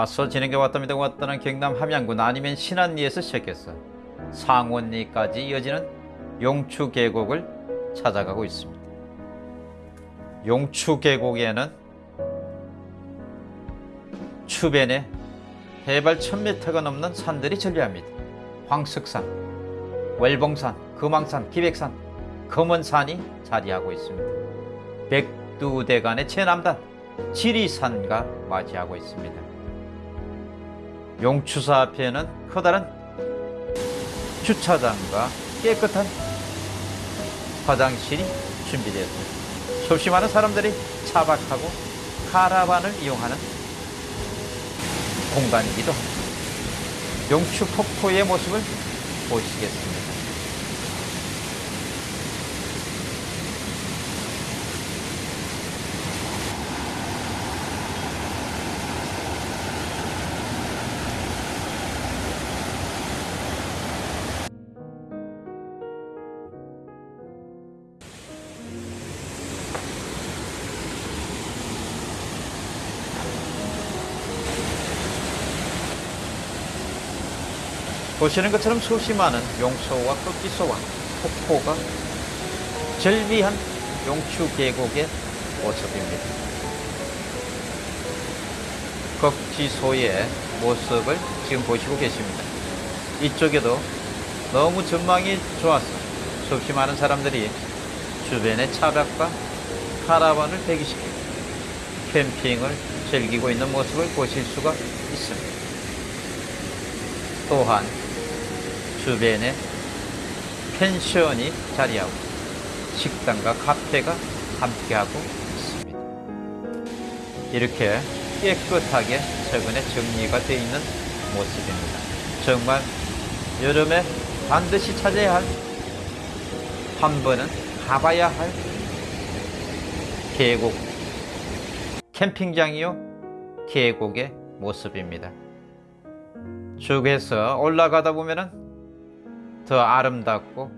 와서 진행해 왔답니다 왔다는 경남 함양군 아니면 신안리에서 시작해서 상원리까지 이어지는 용추 계곡을 찾아가고 있습니다. 용추 계곡에는 추변에 해발 1000m가 넘는 산들이 존재합니다. 황석산, 월봉산, 금왕산, 기백산, 금원산이 자리하고 있습니다. 백두대간의 최남단 지리산과 맞이하고 있습니다. 용추사 앞에는 커다란 주차장과 깨끗한 화장실이 준비되었습니다. 수없이 많은 사람들이 차박하고 카라반을 이용하는 공간이기도 합니다. 용추 폭포의 모습을 보시겠습니다. 보시는 것처럼 수없이 많은 용소와 꺾기소와 폭포가 절비한 용추 계곡의 모습입니다. 꺾지소의 모습을 지금 보시고 계십니다. 이쪽에도 너무 전망이 좋아서 수없이 많은 사람들이 주변의 차박과 카라반을 대기시키고 캠핑을 즐기고 있는 모습을 보실 수가 있습니다. 또한 주변에 펜션이 자리하고 식당과 카페가 함께하고 있습니다. 이렇게 깨끗하게 최근에 정리가 되어 있는 모습입니다. 정말 여름에 반드시 찾아야 할 한 번은 가봐야 할 계곡 캠핑장이요 계곡의 모습입니다. 쭉 해서 올라가다 보면은 더 아름답고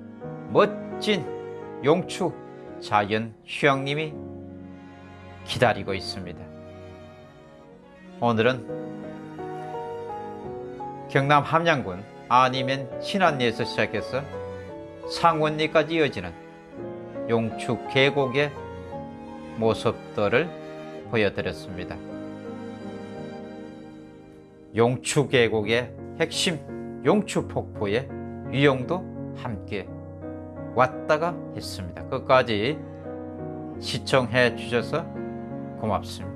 멋진 용추 자연 휴양림이 기다리고 있습니다. 오늘은 경남 함양군 아니면 신안리에서 시작해서 상원리까지 이어지는 용추 계곡의 모습들을 보여드렸습니다. 용추 계곡의 핵심 용추 폭포의 유형도 함께 왔다가 했습니다. 끝까지 시청해 주셔서 고맙습니다.